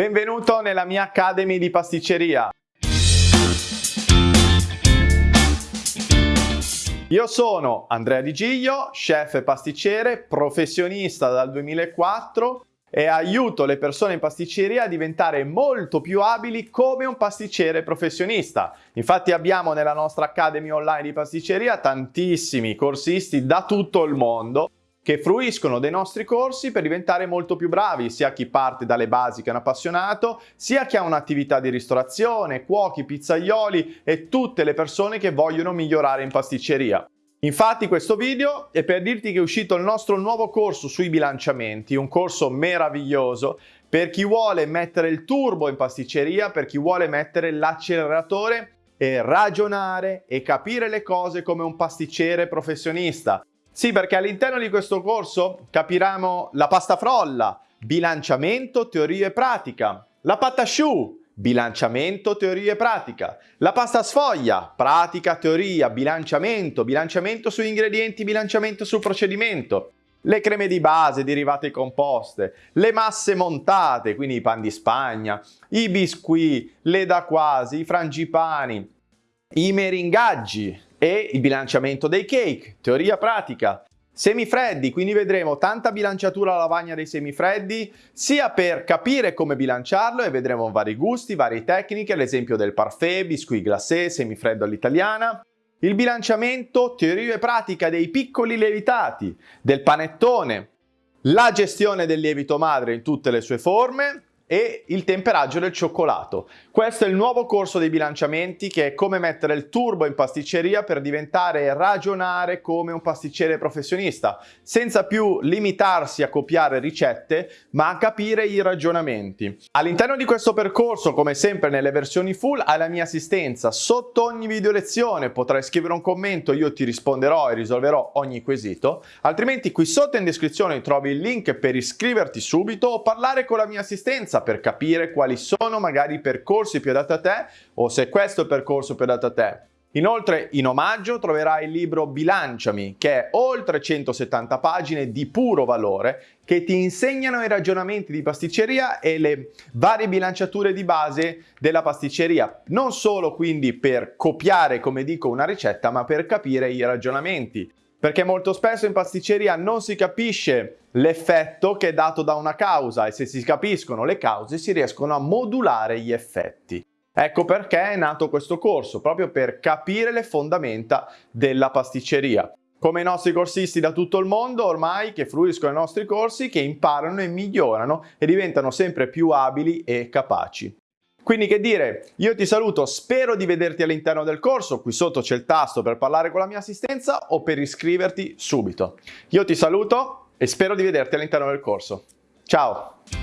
Benvenuto nella mia Academy di pasticceria. Io sono Andrea Di Giglio, chef e pasticcere, professionista dal 2004 e aiuto le persone in pasticceria a diventare molto più abili come un pasticcere professionista. Infatti abbiamo nella nostra Academy online di pasticceria tantissimi corsisti da tutto il mondo che fruiscono dei nostri corsi per diventare molto più bravi, sia chi parte dalle basi che è un appassionato, sia chi ha un'attività di ristorazione, cuochi, pizzaioli e tutte le persone che vogliono migliorare in pasticceria. Infatti questo video è per dirti che è uscito il nostro nuovo corso sui bilanciamenti, un corso meraviglioso per chi vuole mettere il turbo in pasticceria, per chi vuole mettere l'acceleratore e ragionare e capire le cose come un pasticcere professionista. Sì, perché all'interno di questo corso capiremo la pasta frolla, bilanciamento, teoria e pratica, la pata choux, bilanciamento, teoria e pratica, la pasta sfoglia, pratica, teoria, bilanciamento, bilanciamento sugli ingredienti, bilanciamento sul procedimento, le creme di base, derivate composte, le masse montate, quindi i pan di Spagna, i biscuit, le da quasi, i frangipani, i meringaggi, e il bilanciamento dei cake, teoria pratica. Semifreddi, quindi vedremo tanta bilanciatura alla lavagna dei semifreddi, sia per capire come bilanciarlo e vedremo vari gusti, varie tecniche, l'esempio del parfait, biscuit glacé, semifreddo all'italiana, il bilanciamento, teoria e pratica dei piccoli lievitati, del panettone, la gestione del lievito madre in tutte le sue forme, e il temperaggio del cioccolato. Questo è il nuovo corso dei bilanciamenti che è come mettere il turbo in pasticceria per diventare e ragionare come un pasticcere professionista, senza più limitarsi a copiare ricette, ma a capire i ragionamenti. All'interno di questo percorso, come sempre nelle versioni full, hai la mia assistenza. Sotto ogni video lezione potrai scrivere un commento, io ti risponderò e risolverò ogni quesito. Altrimenti qui sotto in descrizione trovi il link per iscriverti subito o parlare con la mia assistenza per capire quali sono magari i percorsi più adatti a te o se questo è il percorso più adatto a te. Inoltre in omaggio troverai il libro Bilanciami che è oltre 170 pagine di puro valore che ti insegnano i ragionamenti di pasticceria e le varie bilanciature di base della pasticceria. Non solo quindi per copiare come dico una ricetta ma per capire i ragionamenti perché molto spesso in pasticceria non si capisce l'effetto che è dato da una causa e se si capiscono le cause si riescono a modulare gli effetti. Ecco perché è nato questo corso, proprio per capire le fondamenta della pasticceria. Come i nostri corsisti da tutto il mondo ormai che fruiscono i nostri corsi, che imparano e migliorano e diventano sempre più abili e capaci. Quindi che dire, io ti saluto, spero di vederti all'interno del corso, qui sotto c'è il tasto per parlare con la mia assistenza o per iscriverti subito. Io ti saluto e spero di vederti all'interno del corso. Ciao!